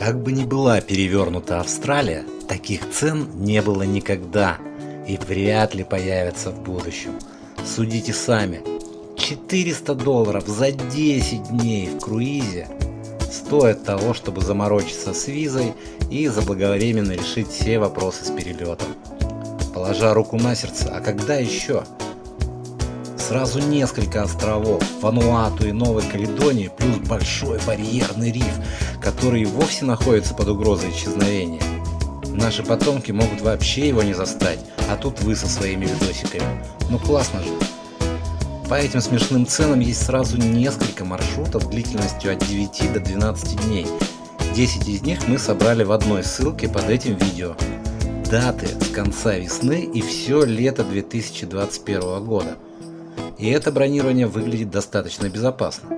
Как бы ни была перевернута Австралия, таких цен не было никогда и вряд ли появятся в будущем. Судите сами. 400 долларов за 10 дней в круизе стоит того, чтобы заморочиться с визой и заблаговременно решить все вопросы с перелетом. Положа руку на сердце, а когда еще? Сразу несколько островов, Вануату и Новой Каледонии, плюс большой барьерный риф, который вовсе находится под угрозой исчезновения. Наши потомки могут вообще его не застать, а тут вы со своими видосиками. Ну классно же. По этим смешным ценам есть сразу несколько маршрутов длительностью от 9 до 12 дней. 10 из них мы собрали в одной ссылке под этим видео. Даты с конца весны и все лето 2021 года. И это бронирование выглядит достаточно безопасно.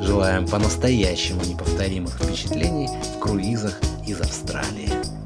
Желаем по-настоящему неповторимых впечатлений в круизах из Австралии.